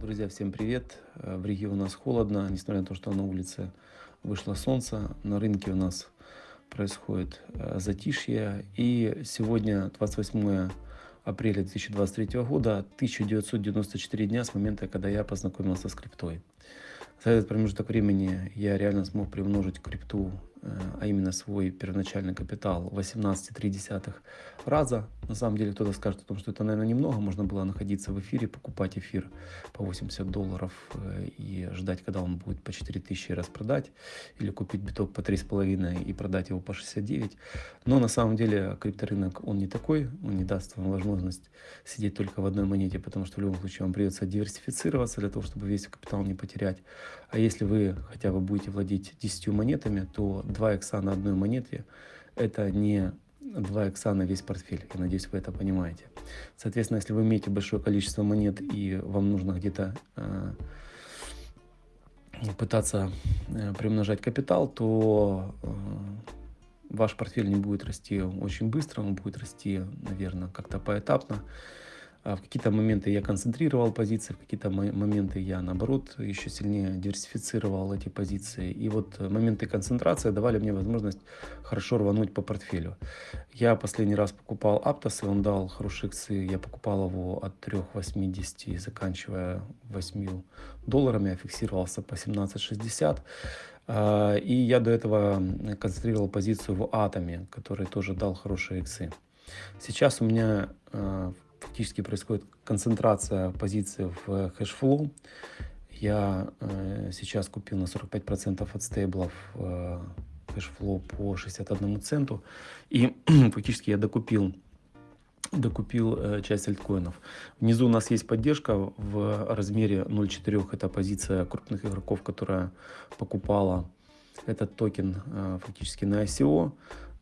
Друзья, всем привет! Э, в Риге у нас холодно, несмотря на то, что на улице вышло солнце. На рынке у нас происходит э, затишье. И сегодня, 28 апреля 2023 года, 1994 дня с момента, когда я познакомился с криптой. За этот промежуток времени я реально смог примножить крипту а именно свой первоначальный капитал 18,3 раза. На самом деле кто-то скажет о том, что это, наверное, немного. Можно было находиться в эфире, покупать эфир по 80 долларов э, и ждать, когда он будет по 4000 и распродать. Или купить биток по 3,5 и продать его по 69. Но на самом деле крипторынок, он не такой. Он не даст вам возможность сидеть только в одной монете, потому что в любом случае вам придется диверсифицироваться для того, чтобы весь капитал не потерять. А если вы хотя бы будете владеть 10 монетами, то 2 икса на одной монете – это не 2 икса на весь портфель. Я надеюсь, вы это понимаете. Соответственно, если вы имеете большое количество монет и вам нужно где-то э, пытаться э, примножать капитал, то э, ваш портфель не будет расти очень быстро, он будет расти, наверное, как-то поэтапно. А в какие-то моменты я концентрировал позиции, в какие-то моменты я, наоборот, еще сильнее диверсифицировал эти позиции. И вот моменты концентрации давали мне возможность хорошо рвануть по портфелю. Я последний раз покупал Aptos, и он дал хорошие иксы. Я покупал его от 3,80, заканчивая 8 долларами, я фиксировался по 17,60. А, и я до этого концентрировал позицию в Атоме, который тоже дал хорошие иксы. Сейчас у меня а, фактически происходит концентрация позиций в Hashflow. Я э, сейчас купил на 45% от стейблов э, Hashflow по 61 центу. И фактически я докупил докупил э, часть альткоинов. Внизу у нас есть поддержка в размере 0.4. Это позиция крупных игроков, которая покупала этот токен э, фактически на ICO.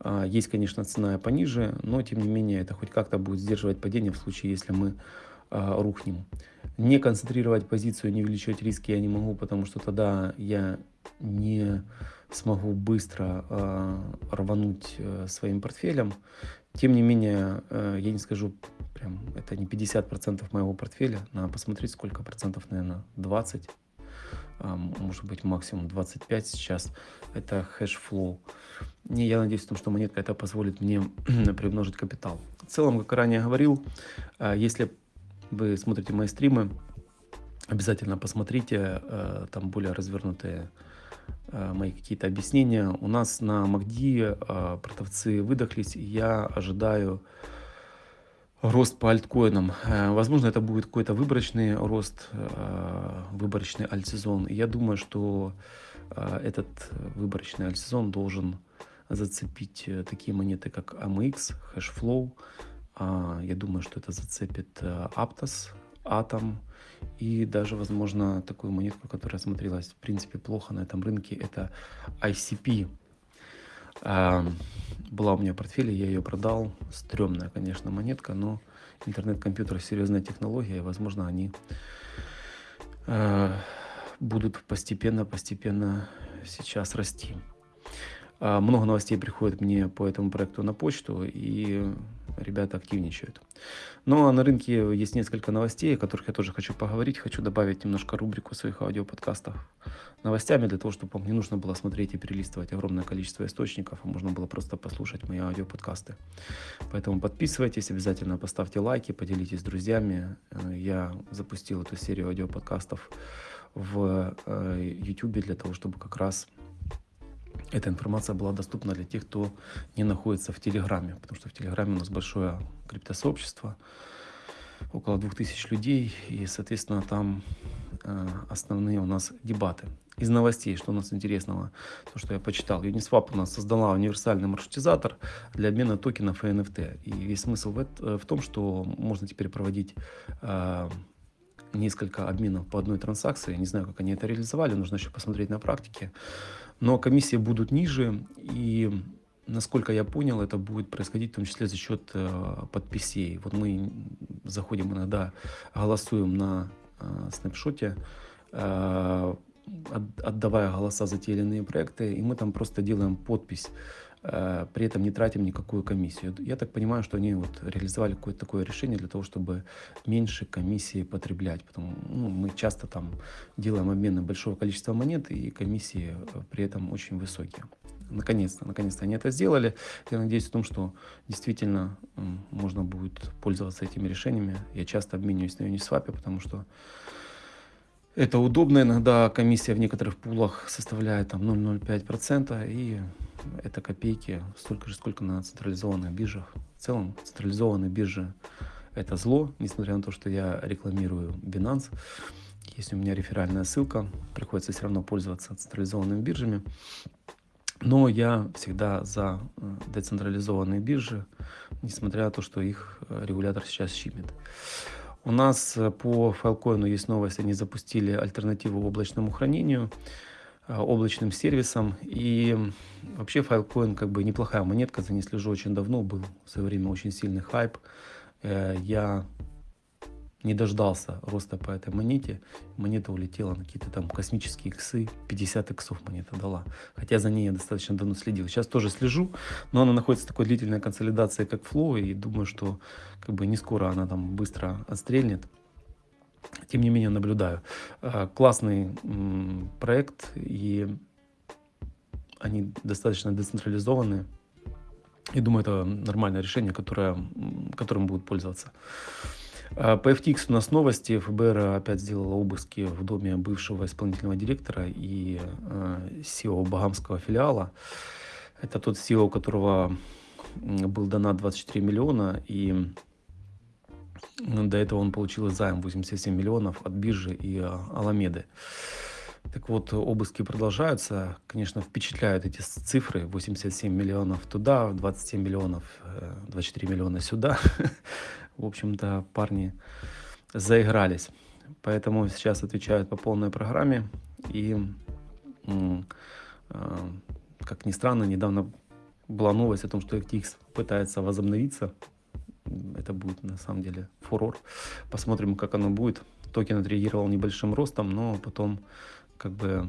А, есть, конечно, цена пониже, но тем не менее это хоть как-то будет сдерживать падение в случае, если мы а, рухнем. Не концентрировать позицию, не увеличивать риски я не могу, потому что тогда я не смогу быстро э, рвануть э, своим портфелем. Тем не менее, э, я не скажу, прям это не 50% моего портфеля. Надо посмотреть, сколько процентов, наверное, 20 а, может быть максимум 25 сейчас, это Hashflow. И я надеюсь, том, что монетка это позволит мне примножить капитал. В целом, как ранее говорил, а, если вы смотрите мои стримы, обязательно посмотрите, а, там более развернутые мои какие-то объяснения. У нас на МАКДИ продавцы выдохлись, и я ожидаю рост по альткоинам. Э, возможно, это будет какой-то выборочный рост, э, выборочный альтсезон. Я думаю, что э, этот выборочный альтсезон должен зацепить такие монеты, как AMX, Hashflow. А, я думаю, что это зацепит Aptos, Atom и даже, возможно, такую монетку, которая смотрелась, в принципе, плохо на этом рынке, это ICP. Была у меня в портфеле, я ее продал. Стремная, конечно, монетка, но интернет-компьютер серьезная технология, и, возможно, они э, будут постепенно-постепенно сейчас расти. Э, много новостей приходит мне по этому проекту на почту, и ребята активничают. Ну а на рынке есть несколько новостей, о которых я тоже хочу поговорить. Хочу добавить немножко рубрику своих аудиоподкастов новостями, для того, чтобы вам не нужно было смотреть и перелистывать огромное количество источников, а можно было просто послушать мои аудиоподкасты. Поэтому подписывайтесь, обязательно поставьте лайки, поделитесь с друзьями. Э, я запустил эту серию аудиоподкастов в YouTube э, для того, чтобы как раз эта информация была доступна для тех, кто не находится в Телеграме, потому что в Телеграме у нас большое криптосообщество, около 2000 людей, и, соответственно, там э, основные у нас дебаты. Из новостей, что у нас интересного, то, что я почитал, Uniswap у нас создала универсальный маршрутизатор для обмена токенов и NFT. И весь смысл в, это, в том, что можно теперь проводить э, несколько обменов по одной транзакции. Не знаю, как они это реализовали, нужно еще посмотреть на практике. Но комиссии будут ниже, и насколько я понял, это будет происходить в том числе за счет э, подписей. Вот мы заходим иногда, голосуем на э, снапшоте, э, отдавая голоса за те или иные проекты, и мы там просто делаем подпись при этом не тратим никакую комиссию. Я так понимаю, что они вот реализовали какое-то такое решение для того, чтобы меньше комиссии потреблять. Потому, ну, мы часто там делаем обмены большого количества монет, и комиссии э, при этом очень высокие. Наконец-то, наконец-то они это сделали. Я надеюсь в том, что действительно можно будет пользоваться этими решениями. Я часто обмениваюсь на Uniswap, потому что это удобно. Иногда комиссия в некоторых пулах составляет там 0,05%, и это копейки, столько же, сколько на централизованных биржах. В целом, централизованные биржи – это зло, несмотря на то, что я рекламирую Binance. Есть у меня реферальная ссылка, приходится все равно пользоваться централизованными биржами. Но я всегда за э, децентрализованные биржи, несмотря на то, что их э, регулятор сейчас щимит. У нас э, по Filecoin есть новость, они запустили альтернативу облачному хранению, облачным сервисам. И вообще Filecoin как бы неплохая монетка, за ней слежу очень давно, был в свое время очень сильный хайп. Я не дождался роста по этой монете. Монета улетела на какие-то там космические иксы. 50 иксов монета дала. Хотя за ней я достаточно давно следил. Сейчас тоже слежу, но она находится в такой длительной консолидации, как Flow. И думаю, что как бы не скоро она там быстро отстрельнет. Тем не менее наблюдаю. А, классный проект и они достаточно децентрализованные. И думаю, это нормальное решение, которое, которым будут пользоваться. А, по FTX у нас новости. ФБР опять сделала обыски в доме бывшего исполнительного директора и SEO а, Багамского филиала. Это тот SEO, у которого был донат 24 миллиона, и до этого он получил займ 87 миллионов от биржи и а, Аламеды. Так вот, обыски продолжаются. Конечно, впечатляют эти цифры. 87 миллионов туда, 27 миллионов, 24 э, миллиона сюда. в общем-то, парни заигрались. Поэтому сейчас отвечают по полной программе. И, э, как ни странно, недавно была новость о том, что FTX пытается возобновиться. Это будет на самом деле фурор. Посмотрим, как оно будет. Токен отреагировал небольшим ростом, но потом как бы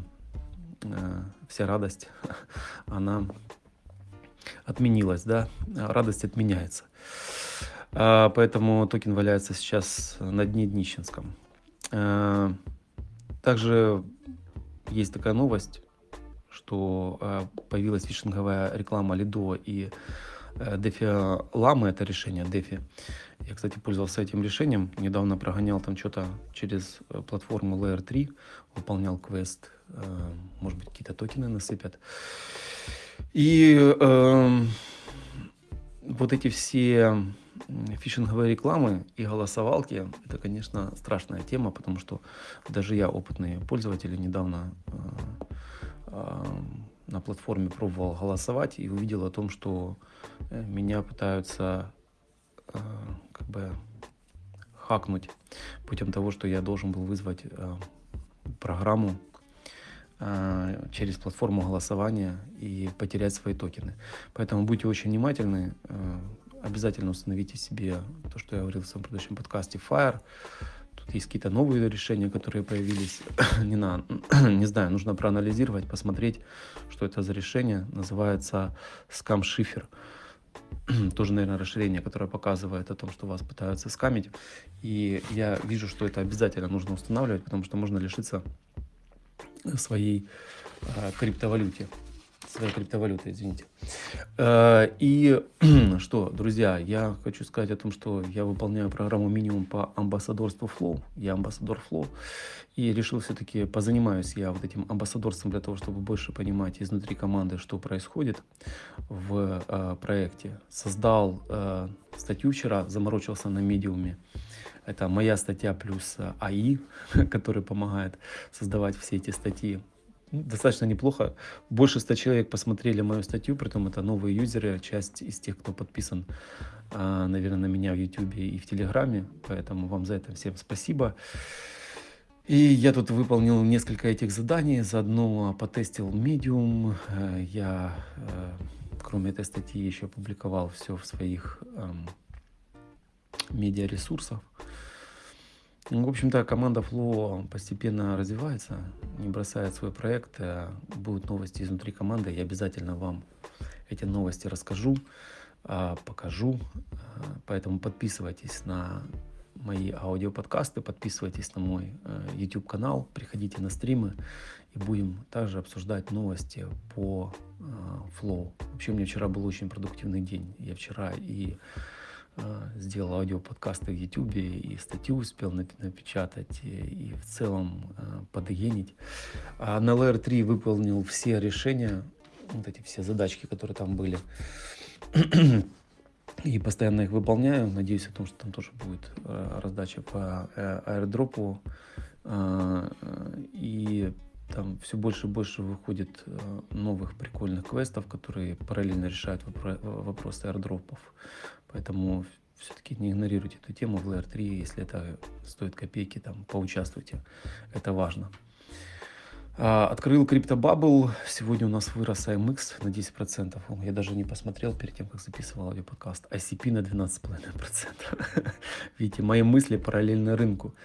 э, вся радость, она отменилась, да, радость отменяется. А, поэтому токен валяется сейчас на дне днищенском. А, также есть такая новость, что а, появилась фишинговая реклама Лидо и Дефи Ламы, это решение Дефи. Я, кстати, пользовался этим решением. Недавно прогонял там что-то через э, платформу Layer 3, выполнял квест, может быть, какие-то токены насыпят. И э, вот эти все фишинговые рекламы и голосовалки – это, конечно, страшная тема, потому что даже я, опытный пользователь, недавно э, э, на платформе пробовал голосовать и увидел о том, что э, меня пытаются как бы хакнуть путем того, что я должен был вызвать программу через платформу голосования и потерять свои токены. Поэтому будьте очень внимательны, обязательно установите себе то, что я говорил в своем предыдущем подкасте, Fire. Тут есть какие-то новые решения, которые появились. не, на, не знаю, нужно проанализировать, посмотреть, что это за решение. Называется Scam Shifter. Тоже, наверное, расширение, которое показывает о том, что вас пытаются скамить. И я вижу, что это обязательно нужно устанавливать, потому что можно лишиться своей э, криптовалюте своей криптовалюты, извините. Э, и что, друзья, я хочу сказать о том, что я выполняю программу минимум по амбассадорству Flow. Я амбассадор Flow. И решил все-таки позанимаюсь я вот этим амбассадорством для того, чтобы больше понимать изнутри команды, что происходит в э, проекте. Создал э, статью вчера, заморочился на медиуме. Это моя статья плюс АИ, который помогает создавать все эти статьи достаточно неплохо. Больше 100 человек посмотрели мою статью, притом это новые юзеры, часть из тех, кто подписан, а, наверное, на меня в YouTube и в Телеграме, поэтому вам за это всем спасибо. И я тут выполнил несколько этих заданий, заодно потестил Medium, э, я, э, кроме этой статьи, еще опубликовал все в своих эм, медиаресурсах. Ну, в общем-то, команда Flow постепенно развивается, не бросает свой проект. Будут новости изнутри команды, я обязательно вам эти новости расскажу, а, покажу. А, поэтому подписывайтесь на мои аудиоподкасты, подписывайтесь на мой э, YouTube канал, приходите на стримы и будем также обсуждать новости по э, Flow. Вообще у меня вчера был очень продуктивный день. Я вчера и э, сделал аудиоподкасты в YouTube, и статью успел напечатать, и, и в целом подгенить. А на LR3 выполнил все решения, вот эти все задачки, которые там были и постоянно их выполняю. Надеюсь о том, что там тоже будет э, раздача по э, аирдропу. Э, и там все больше и больше выходит новых прикольных квестов, которые параллельно решают вопросы аирдропов. Поэтому все-таки не игнорируйте эту тему в LR3, если это стоит копейки, там поучаствуйте. Это важно. А, открыл CryptoBubble. Сегодня у нас вырос AMX на 10%. Я даже не посмотрел перед тем, как записывал аудиоподкаст. ICP на 12,5%. Видите, мои мысли параллельно рынку.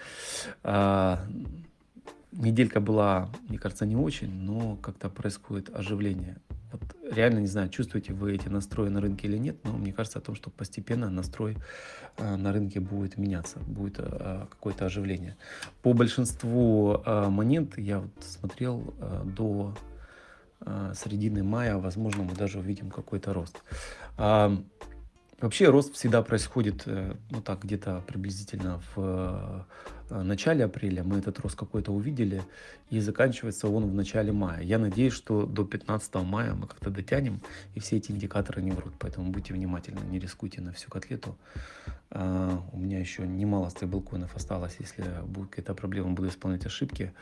Неделька была, мне кажется, не очень, но как-то происходит оживление. Вот реально не знаю, чувствуете вы эти настрои на рынке или нет, но мне кажется о том, что постепенно настрой э, на рынке будет меняться, будет э, какое-то оживление. По большинству э, монет я вот смотрел до середины мая, возможно, мы даже увидим какой-то рост. А, Вообще рост всегда происходит, ну так, где-то приблизительно в начале апреля. Мы этот рост какой-то увидели, и заканчивается он в начале мая. Я надеюсь, что до 15 мая мы как-то дотянем, и все эти индикаторы не врут. Поэтому будьте внимательны, не рискуйте на всю котлету. А, у меня еще немало стейблкоинов осталось. Если будет какая-то проблема, буду исполнять ошибки.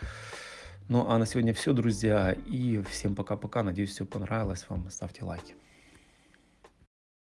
Ну а на сегодня все, друзья. И всем пока-пока. Надеюсь, все понравилось вам. Ставьте лайки.